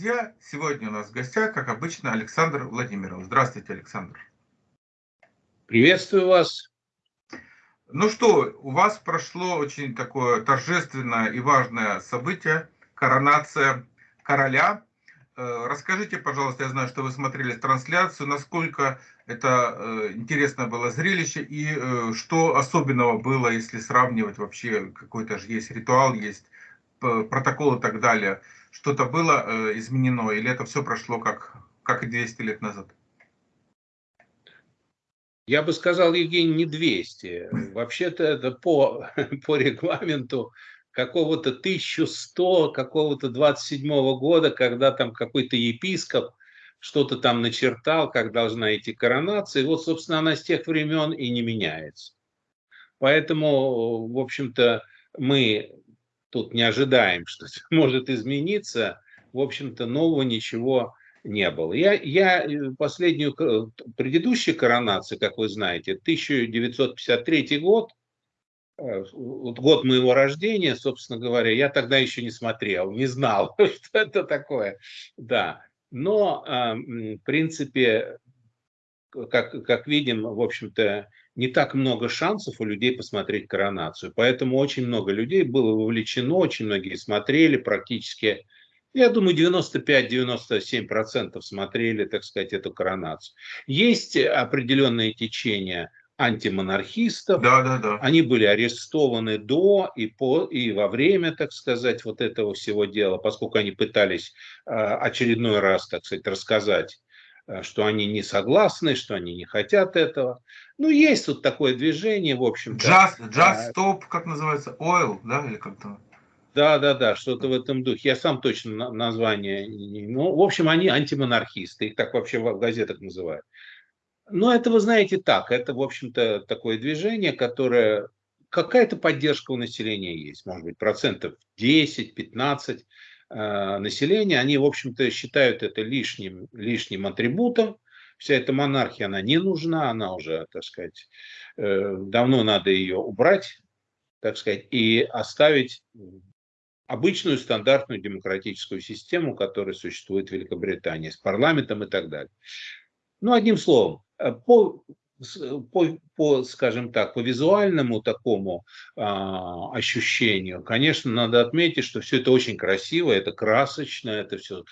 друзья! Сегодня у нас в гостях, как обычно, Александр Владимиров. Здравствуйте, Александр. Приветствую вас. Ну что, у вас прошло очень такое торжественное и важное событие, коронация короля. Э, расскажите, пожалуйста, я знаю, что вы смотрели трансляцию, насколько это э, интересно было зрелище и э, что особенного было, если сравнивать вообще, какой-то же есть ритуал, есть протокол и так далее что-то было э, изменено, или это все прошло как, как и 200 лет назад? Я бы сказал, Евгений, не 200. Вообще-то это по, по регламенту какого-то 1100, какого-то 27 -го года, когда там какой-то епископ что-то там начертал, как должна идти коронация. И вот, собственно, она с тех времен и не меняется. Поэтому, в общем-то, мы тут не ожидаем, что может измениться, в общем-то, нового ничего не было. Я, я э, последнюю, предыдущую коронацию, как вы знаете, 1953 год, э, год моего рождения, собственно говоря, я тогда еще не смотрел, не знал, что это такое. Да. Но, а, в принципе, как, как видим, в общем-то, не так много шансов у людей посмотреть коронацию. Поэтому очень много людей было вовлечено, очень многие смотрели, практически, я думаю, 95-97% смотрели, так сказать, эту коронацию. Есть определенные течения антимонархистов. Да, да, да. Они были арестованы до и, по, и во время, так сказать, вот этого всего дела, поскольку они пытались э, очередной раз, так сказать, рассказать что они не согласны, что они не хотят этого. Ну, есть тут такое движение, в общем Just, just Stop, как называется, Oil, да, или как-то? Да, да, да, что-то в этом духе. Я сам точно название... Ну, в общем, они антимонархисты, их так вообще в газетах называют. Но это, вы знаете, так, это, в общем-то, такое движение, которое... Какая-то поддержка у населения есть, может быть, процентов 10-15 Э, населения, они, в общем-то, считают это лишним, лишним атрибутом. Вся эта монархия, она не нужна, она уже, так сказать, э, давно надо ее убрать, так сказать, и оставить обычную стандартную демократическую систему, которая существует в Великобритании, с парламентом и так далее. Ну, одним словом, э, по по, по, скажем так, по визуальному такому а, ощущению, конечно, надо отметить, что все это очень красиво, это красочно, это все,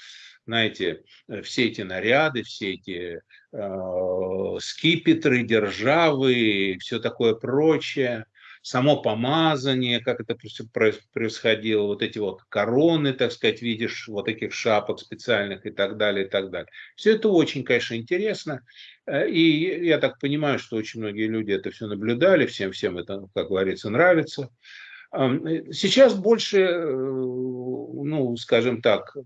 знаете, все эти наряды, все эти а, скипетры, державы, все такое прочее – само помазание, как это происходило, вот эти вот короны, так сказать, видишь, вот таких шапок специальных и так далее, и так далее. Все это очень, конечно, интересно. Э, и я так понимаю, что очень многие люди это все наблюдали, всем, всем это, как говорится, нравится. Э, сейчас больше, э, ну, скажем так,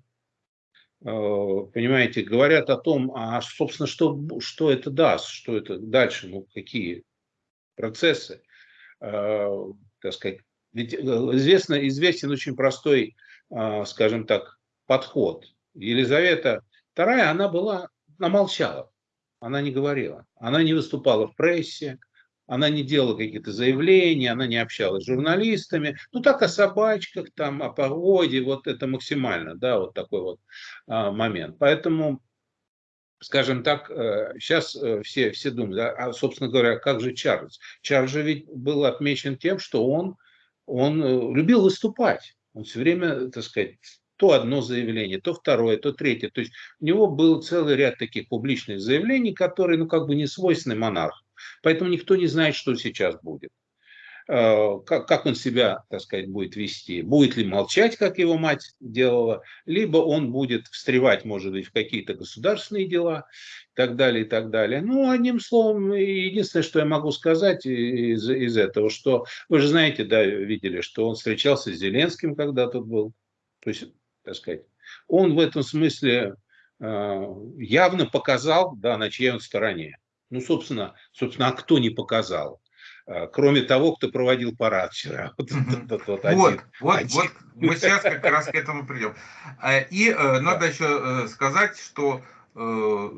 понимаете, говорят о том, а, собственно, что, что это даст, что это дальше, ну, какие процессы. Э, так сказать, ведь э, известно, известен очень простой, э, скажем так, подход. Елизавета II, она была, она молчала, она не говорила, она не выступала в прессе, она не делала какие-то заявления, она не общалась с журналистами. Ну, так о собачках, там, о погоде, вот это максимально, да, вот такой вот а, момент. Поэтому скажем так, сейчас э, э, все, все думают, а, собственно говоря, как же Чарльз? Чарльз же ведь был отмечен тем, что он, он э, любил выступать. Он все время, так сказать, то одно заявление, то второе, то третье. То есть у него был целый ряд таких публичных заявлений, которые, ну, как бы не свойственны монарху. Поэтому никто не знает, что сейчас будет. Э, как, как он себя, так сказать, будет вести. Будет ли молчать, как его мать делала, либо он будет встревать, может быть, в какие-то государственные дела и так далее, и так далее. Ну, одним словом, единственное, что я могу сказать из, из этого, что вы же знаете, да, видели, что он встречался с Зеленским, когда тут был. То есть, так сказать, он в этом смысле э, явно показал, да, на чьей он стороне. Ну, собственно, собственно, а кто не показал? А, кроме того, кто проводил парад вчера. Вот, вот, вот, вот, вот, вот мы сейчас как раз к этому придем. А, и э, надо еще э, сказать, что э,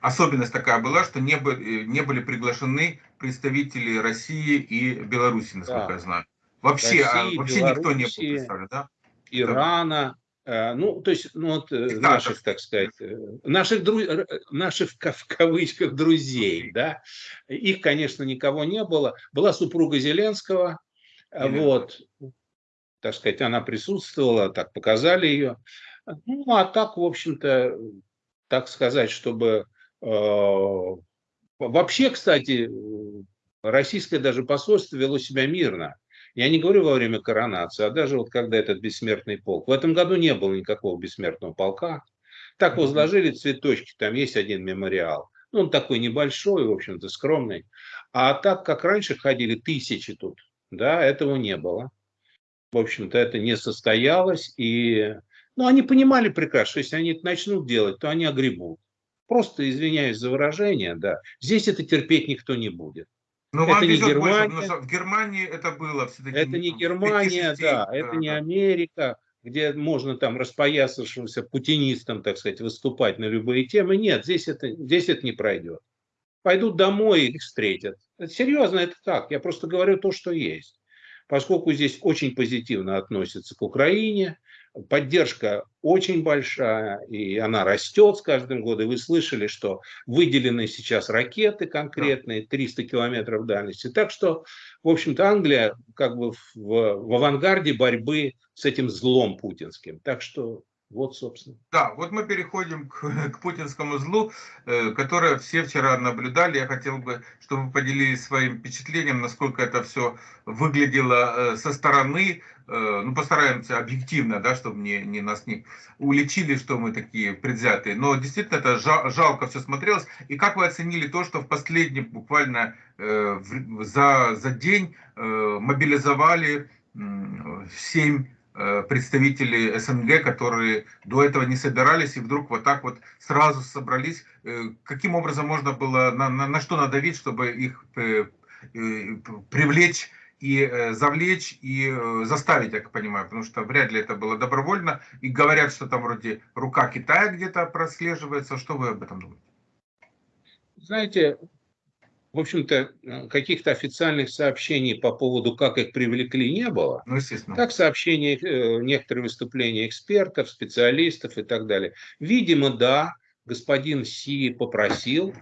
особенность такая была, что не, были, не были приглашены представители России и Беларуси, насколько да. я знаю. Вообще, России, вообще никто не был представлен, да? Ирана, Э, ну, то есть, ну, вот, э, наших, так сказать, э, наших, дру... наших в кавычках друзей, да, их, конечно, никого не было. Была супруга Зеленского, Зеленского. вот, так сказать, она присутствовала, так показали ее. Ну, а так, в общем-то, так сказать, чтобы... Э, вообще, кстати, российское даже посольство вело себя мирно. Я не говорю во время коронации, а даже вот когда этот бессмертный полк. В этом году не было никакого бессмертного полка. Так возложили цветочки, там есть один мемориал. Ну, он такой небольшой, в общем-то, скромный. А так, как раньше ходили тысячи тут, да, этого не было. В общем-то, это не состоялось. И, ну, они понимали прекрасно, что если они это начнут делать, то они огребут. Просто извиняюсь за выражение, да. Здесь это терпеть никто не будет. Но это не Германия. Больше, в Германии это было. Это не Германия, да, да, это не Америка, где можно там распоясавшимся путинистам, так сказать, выступать на любые темы. Нет, здесь это, здесь это не пройдет. Пойдут домой и их встретят. Это серьезно, это так. Я просто говорю то, что есть. Поскольку здесь очень позитивно относятся к Украине, поддержка очень большая, и она растет с каждым годом. Вы слышали, что выделены сейчас ракеты конкретные, 300 километров дальности. Так что, в общем-то, Англия как бы в, в авангарде борьбы с этим злом путинским. Так что вот, собственно. Да, вот мы переходим к, к путинскому злу, э, которое все вчера наблюдали. Я хотел бы, чтобы вы поделились своим впечатлением, насколько это все выглядело э, со стороны. Э, ну, постараемся объективно, да, чтобы не, не нас не уличили, что мы такие предвзятые. Но действительно это жал, жалко все смотрелось. И как вы оценили то, что в последний буквально за, за день мобилизовали э, 7 Э, представители СНГ, которые до этого не собирались и вдруг вот так вот сразу собрались. Э, каким образом можно было, на, на, на что надавить, чтобы их э, привлечь и завлечь, и заставить, я понимаю, потому что вряд ли это было добровольно. И говорят, что там вроде рука Китая где-то прослеживается. Что вы об этом думаете? Знаете, в общем-то, э, каких-то официальных сообщений по поводу, как их привлекли, не было. Ну, естественно. Так сообщения, э, некоторые выступления экспертов, специалистов и так далее. Видимо, да, господин Си попросил,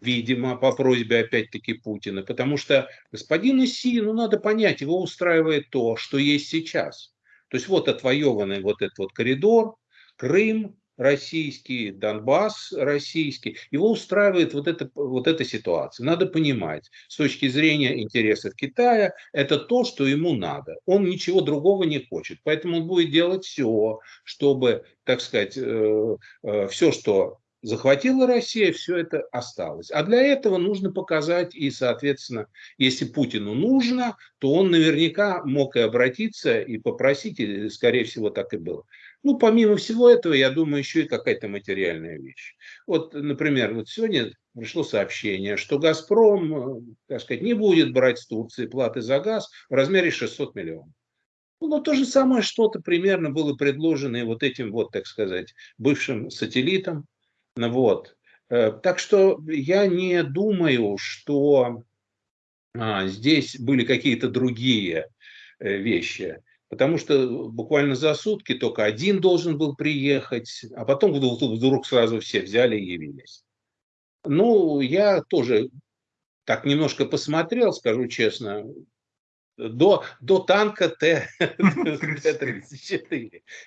видимо, по просьбе опять-таки Путина, потому что господину Си, ну, надо понять, его устраивает то, что есть сейчас. То есть вот отвоеванный вот этот вот коридор, Крым, российский, Донбасс российский, его устраивает вот, это, вот эта ситуация. Надо понимать, с точки зрения интересов Китая, это то, что ему надо. Он ничего другого не хочет. Поэтому он будет делать все, чтобы, так сказать, э, э, все, что захватила Россия, все это осталось. А для этого нужно показать и, соответственно, если Путину нужно, то он наверняка мог и обратиться, и попросить, и, скорее всего, так и было. Ну, помимо всего этого, я думаю, еще и какая-то материальная вещь. Вот, например, вот сегодня пришло сообщение, что «Газпром», э, так сказать, не будет брать с Турции платы за газ в размере 600 миллионов. Ну, то же самое что-то примерно было предложено и вот этим вот, так сказать, бывшим сателлитам. Ну Вот. Э, так что я не думаю, что а, здесь были какие-то другие э, вещи. Потому что буквально за сутки только один должен был приехать, а потом вдруг сразу все взяли и явились. Ну, я тоже так немножко посмотрел, скажу честно, до, до танка Т-34.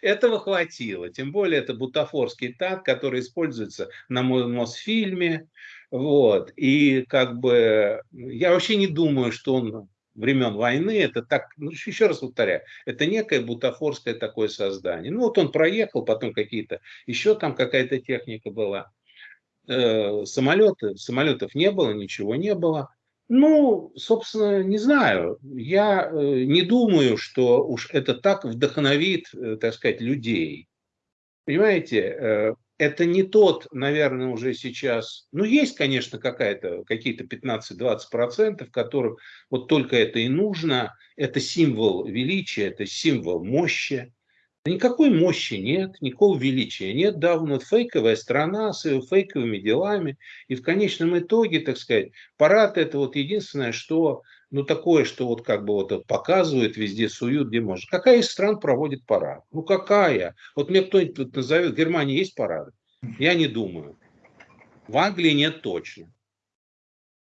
Этого хватило. Тем более это бутафорский танк, который используется на Мосфильме. Вот. И как бы я вообще не думаю, что он времен войны, это так, ну, еще раз повторяю, это некое бутафорское такое создание. Ну вот он проехал, потом какие-то, еще там какая-то техника была. Э, самолеты, самолетов не было, ничего не было. Ну, собственно, не знаю. Я э, не думаю, что уж это так вдохновит, э, так сказать, людей. Понимаете, э, это не тот, наверное, уже сейчас, ну, есть, конечно, какая-то, какие-то 15-20%, которым вот только это и нужно, это символ величия, это символ мощи, Никакой мощи нет, никакого величия нет. Да, вот фейковая страна с фейковыми делами. И в конечном итоге, так сказать, парад это вот единственное, что, ну, такое, что вот как бы вот показывают, везде суют, где можно. Какая из стран проводит парад? Ну, какая? Вот мне кто-нибудь назовет, в Германии есть парады? Я не думаю. В Англии нет точно.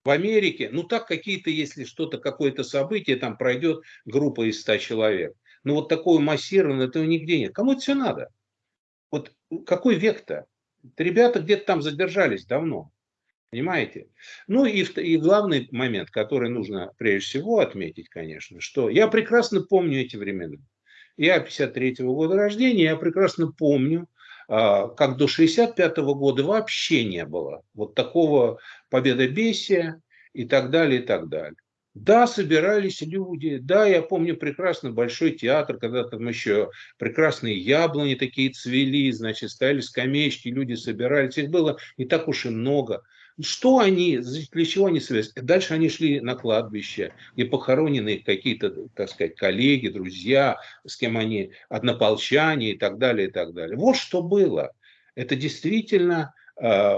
В Америке, ну так какие-то, если что-то, какое-то событие, там пройдет группа из 100 человек. Но вот такого массированного, этого нигде нет. Кому это все надо? Вот какой век-то? Ребята где-то там задержались давно. Понимаете? Ну и, и главный момент, который нужно прежде всего отметить, конечно, что я прекрасно помню эти времена. Я 53-го года рождения, я прекрасно помню, а, как до 65 -го года вообще не было вот такого победобесия и так далее, и так далее. Да, собирались люди, да, я помню прекрасно большой театр, когда там еще прекрасные яблони такие цвели, значит, стояли скамеечки, люди собирались, их было не так уж и много. Что они, для чего они связаны? Дальше они шли на кладбище, где похоронены какие-то, так сказать, коллеги, друзья, с кем они, однополчане и так далее, и так далее. Вот что было. Это действительно, э,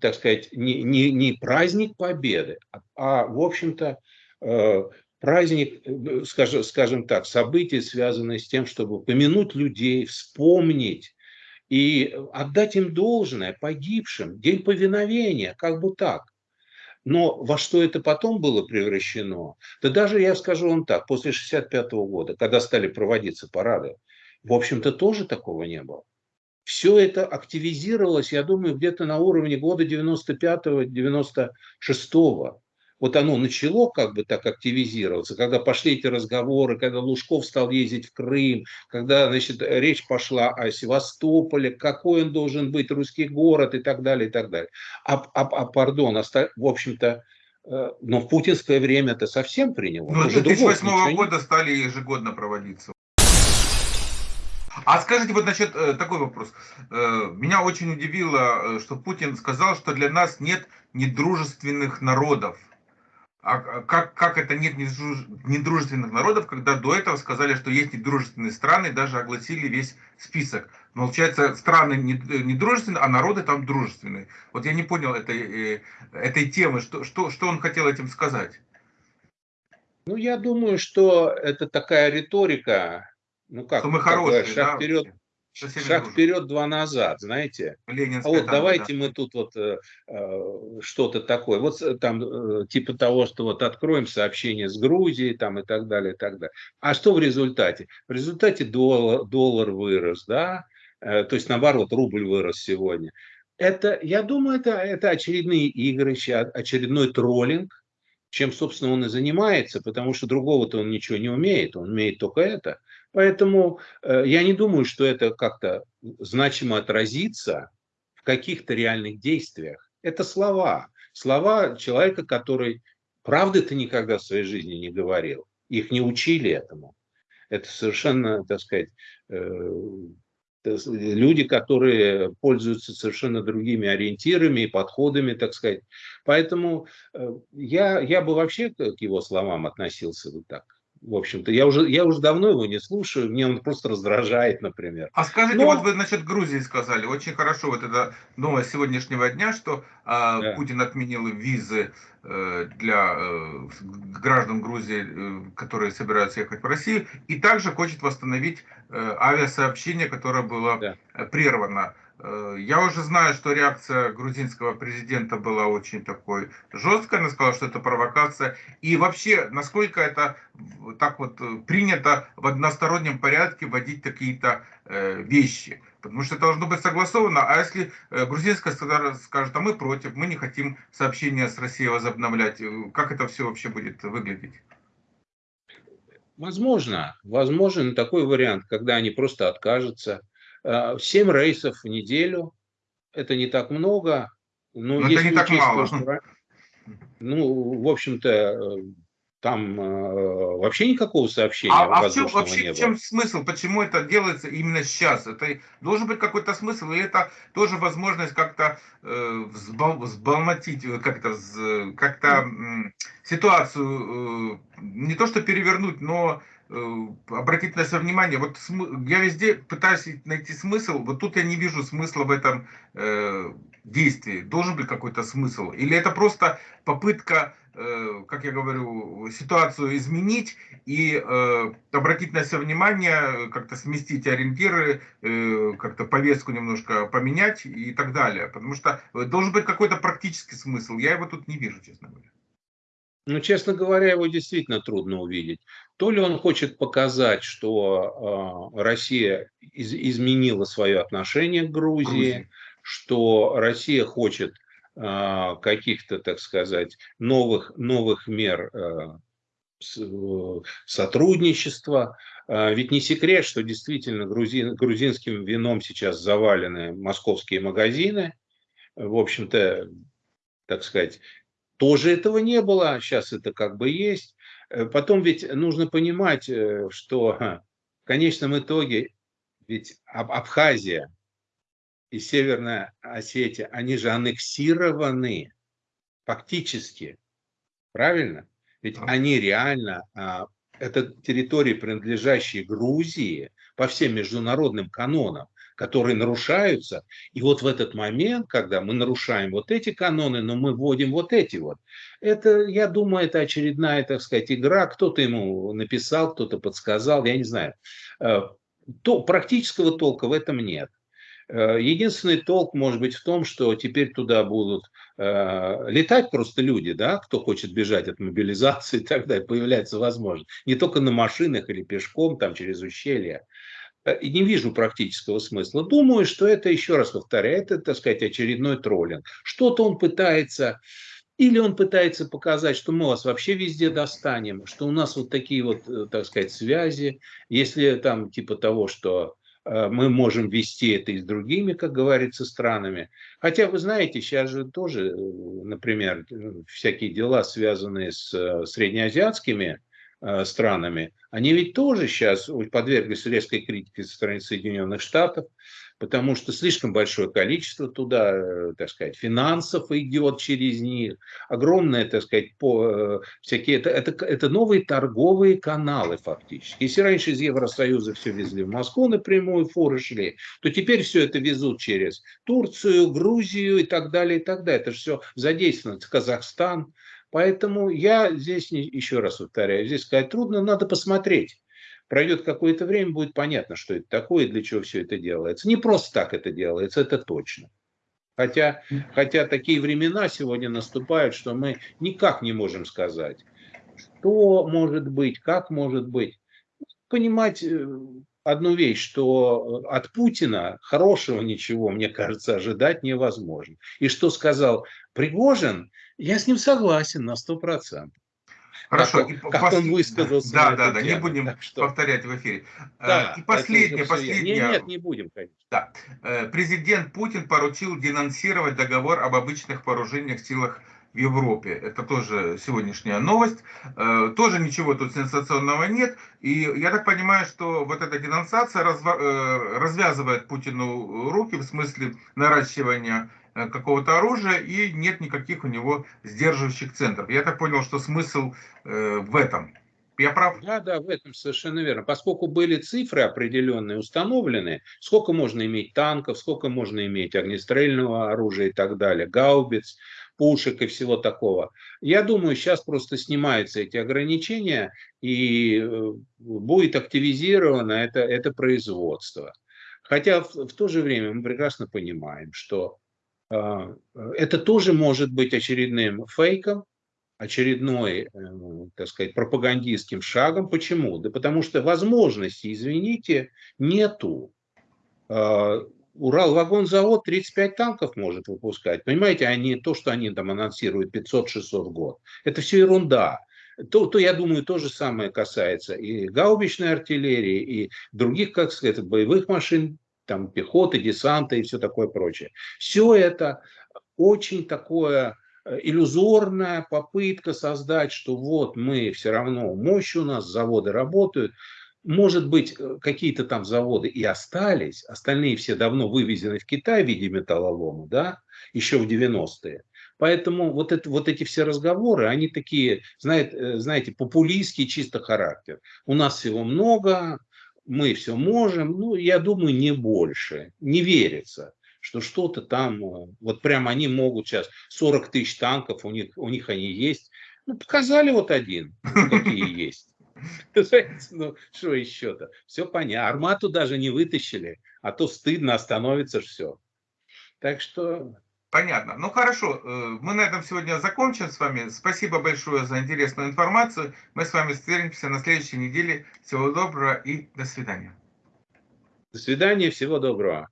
так сказать, не, не, не праздник победы, а, а в общем-то, э, праздник, скажем, скажем так, события, связанные с тем, чтобы помянуть людей, вспомнить и отдать им должное погибшим, день повиновения, как бы так. Но во что это потом было превращено? Да даже я скажу вам так, после 65 года, когда стали проводиться парады, в общем-то тоже такого не было. Все это активизировалось, я думаю, где-то на уровне года 95-96 вот оно начало как бы так активизироваться, когда пошли эти разговоры, когда Лужков стал ездить в Крым, когда значит, речь пошла о Севастополе, какой он должен быть, русский город и так далее, и так далее. А, а, а пардон, в общем-то, э, но в путинское время это совсем приняло. Ну, 2008 года стали ежегодно проводиться. А скажите вот насчет э, такой вопрос. Э, меня очень удивило, что Путин сказал, что для нас нет недружественных народов. А как, как это нет недружественных народов, когда до этого сказали, что есть недружественные страны, даже огласили весь список. Получается, страны недружественные, а народы там дружественные. Вот я не понял этой, э, этой темы, что, что, что он хотел этим сказать? Ну, я думаю, что это такая риторика, ну как, что мы хорошие, шаг да? вперед, Шаг вперед, два назад, знаете. Ленинская а вот давайте да. мы тут вот э, э, что-то такое. Вот э, там э, типа того, что вот откроем сообщение с Грузией там и так далее, и так далее. А что в результате? В результате доллар, доллар вырос, да? Э, то есть наоборот, рубль вырос сегодня. Это, я думаю, это, это очередные игры, очередной троллинг, чем, собственно, он и занимается, потому что другого-то он ничего не умеет, он умеет только это. Поэтому э, я не думаю, что это как-то значимо отразится в каких-то реальных действиях. Это слова. Слова человека, который правды-то никогда в своей жизни не говорил. Их не учили этому. Это совершенно, так сказать, э, люди, которые пользуются совершенно другими ориентирами и подходами, так сказать. Поэтому э, я, я бы вообще к его словам относился вот так в общем-то. Я уже, я уже давно его не слушаю, мне он просто раздражает, например. А скажите, Но... вот вы насчет Грузии сказали, очень хорошо, вот это новость сегодняшнего дня, что э, да. Путин отменил визы э, для э, граждан Грузии, э, которые собираются ехать в Россию, и также хочет восстановить э, авиасообщение, которое было да. прервано. Э, я уже знаю, что реакция грузинского президента была очень такой жесткой. Она сказала, что это провокация. И вообще, насколько это так вот э, принято в одностороннем порядке вводить какие-то э, вещи. Потому что это должно быть согласовано. А если грузинская страна скажет, а мы против, мы не хотим сообщения с Россией возобновлять, как это все вообще будет выглядеть? Возможно, возможен такой вариант, когда они просто откажутся 7 э, рейсов в неделю. Это не так много. Но, но это не так мало. Ну, в общем-то, э, там э, вообще никакого сообщения а, а в чем, вообще не было. в чем смысл? Почему это делается именно сейчас? Это должен быть какой-то смысл, или это тоже возможность как-то э, взбал, взбалмотить, э, как-то как, э, ситуацию, э, не то что перевернуть, но обратить на себя внимание, вот я везде пытаюсь найти смысл, вот тут я не вижу смысла в этом э, действии. Должен быть какой-то смысл? Или это просто попытка, э, как я говорю, ситуацию изменить и э, обратить на себя внимание, как-то сместить ориентиры, э, как-то повестку немножко поменять и так далее. Потому что должен быть какой-то практический смысл. Я его тут не вижу, честно говоря. Ну, честно говоря, его действительно трудно увидеть. То ли он хочет показать, что э, Россия из, изменила свое отношение к Грузии, Грузии, что Россия хочет э, каких-то, так сказать, новых, новых мер э, сотрудничества. Ведь не секрет, что действительно грузин, грузинским вином сейчас завалены московские магазины. В общем-то, так сказать, тоже этого не было, сейчас это как бы есть. Э, потом ведь нужно понимать, э, что в конечном итоге ведь Абхазия и Северная Осетия, они же аннексированы фактически. Правильно? Ведь они реально, а, это территории, принадлежащие Грузии по всем международным канонам которые нарушаются. И вот в этот момент, когда мы нарушаем вот эти каноны, но мы вводим вот эти вот, это, я думаю, это очередная, так сказать, игра. Кто-то ему написал, кто-то подсказал, я не знаю. Э, то, практического толка в этом нет. Э, единственный толк может быть в том, что теперь туда будут э, летать просто люди, да, кто хочет бежать от мобилизации и так далее, появляется возможность. Не только на машинах или пешком, там через ущелья. Э, и не вижу практического смысла. Думаю, что это, еще раз повторяю, это, так сказать, очередной троллинг. Что-то он пытается, или он пытается показать, что мы вас вообще везде достанем, что у нас вот такие вот, э, так сказать, связи, если там типа того, что э, мы можем вести это и с другими, как говорится, странами. Хотя, вы знаете, сейчас же тоже, например, всякие дела, связанные с среднеазиатскими странами, они ведь тоже сейчас подверглись резкой критике со стороны Соединенных Штатов, потому что слишком большое количество туда, э, так сказать, финансов идет через них, огромное, так сказать, по, э, всякие, это, это, это новые торговые каналы фактически. Если раньше из Евросоюза все везли в Москву напрямую, фуры шли, то теперь все это везут через Турцию, Грузию и так далее, и так далее. Это же все задействовано, Казахстан, Поэтому я здесь, еще раз повторяю, здесь сказать трудно, надо посмотреть. Пройдет какое-то время, будет понятно, что это такое и для чего все это делается. Не просто так это делается, это точно. Хотя, хотя такие времена сегодня наступают, что мы никак не можем сказать, что может быть, как может быть. Понимать э, одну вещь, что от Путина хорошего ничего, мне кажется, ожидать невозможно. И что сказал Пригожин, я с ним согласен на сто процентов. Хорошо. Как, как пос... он высказался. Да, да, да, не будем что... повторять в эфире. Э, да, и последнее, последнее. Нет, нет, не будем, конечно. Да. Э, президент Путин поручил денонсировать договор об обычных вооружениях силах в Европе. Это тоже сегодняшняя новость. Э, тоже ничего тут сенсационного нет. И я так понимаю, что вот эта денонсация развязывает Путину руки в смысле наращивания Э, какого-то оружия и нет никаких у него сдерживающих центров. Я так понял, что смысл э, в этом. Я прав? Да, да, в этом совершенно верно. Поскольку были цифры определенные установлены, сколько можно иметь танков, сколько можно иметь огнестрельного оружия и так далее, гаубиц, пушек и всего такого. Я думаю, сейчас просто снимаются эти ограничения и э, будет активизировано это, это производство. Хотя в, в то же время мы прекрасно понимаем, что а, это тоже может быть очередным фейком, очередной, э, так сказать, пропагандистским шагом. Почему? Да потому что возможности, извините, нету. А, Урал-вагонзавод 35 танков может выпускать. Понимаете, они, то, что они там анонсируют 500-600 в год, это все ерунда. То, то, я думаю, то же самое касается и гаубичной артиллерии, и других, как сказать, боевых машин там пехоты, десанта и все такое прочее. Все это очень такое э, иллюзорная попытка создать, что вот мы все равно, мощь у нас, заводы работают. Может быть, э, какие-то там заводы и остались, остальные все давно вывезены в Китай в виде металлолома, да, еще в 90-е. Поэтому вот, это, вот эти все разговоры, они такие, знаете, знаете, популистский чисто характер. У нас всего много, мы все можем, ну, я думаю, не больше. Не верится, что что-то там, э, вот прям они могут сейчас, 40 тысяч танков, у них, у них они есть. Ну, показали вот один, какие есть. Ну, что еще-то? Все понятно. Армату даже не вытащили, а то стыдно, остановится все. Так что... Понятно. Ну хорошо, э, мы на этом сегодня закончим с вами. Спасибо большое за интересную информацию. Мы с вами встретимся на следующей неделе. Всего доброго и до свидания. До свидания, всего доброго.